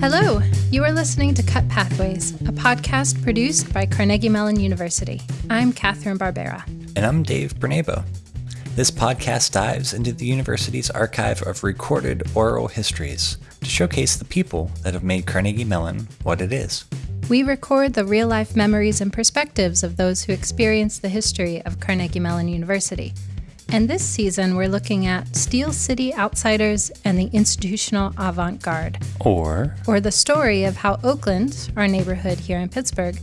Hello, you are listening to Cut Pathways, a podcast produced by Carnegie Mellon University. I'm Catherine Barbera. And I'm Dave Bernabo. This podcast dives into the university's archive of recorded oral histories to showcase the people that have made Carnegie Mellon what it is. We record the real life memories and perspectives of those who experience the history of Carnegie Mellon University and this season, we're looking at Steel City outsiders and the institutional avant garde. Or, or the story of how Oakland, our neighborhood here in Pittsburgh,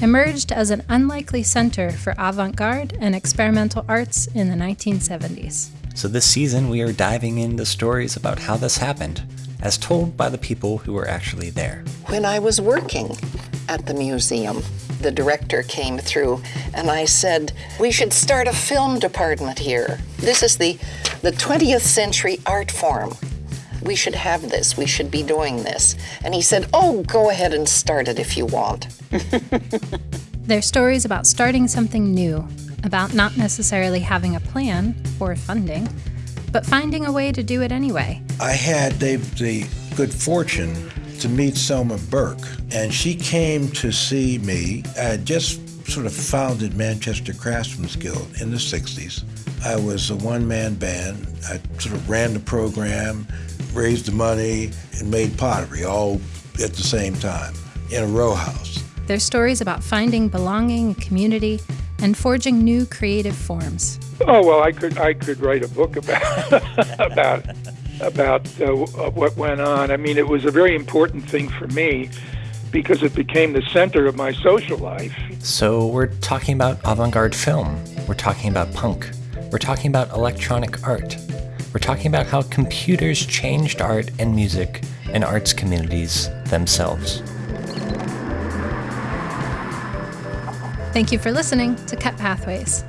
emerged as an unlikely center for avant garde and experimental arts in the 1970s. So, this season, we are diving into stories about how this happened, as told by the people who were actually there. When I was working at the museum, the director came through and I said, We should start a film department here. This is the, the 20th century art form. We should have this. We should be doing this. And he said, Oh, go ahead and start it if you want. They're stories about starting something new, about not necessarily having a plan or funding, but finding a way to do it anyway. I had the, the good fortune to meet Selma Burke, and she came to see me. I had just sort of founded Manchester Craftsmen's Guild in the 60s. I was a one man band. I sort of ran the program, raised the money, and made pottery all at the same time in a row house. They're stories about finding belonging, community, and forging new creative forms. Oh well, I could I could write a book about about about uh, what went on. I mean, it was a very important thing for me because it became the center of my social life. So, we're talking about avant garde film, we're talking about punk, we're talking about electronic art, we're talking about how computers changed art and music and arts communities themselves. Thank you for listening to Cut Pathways.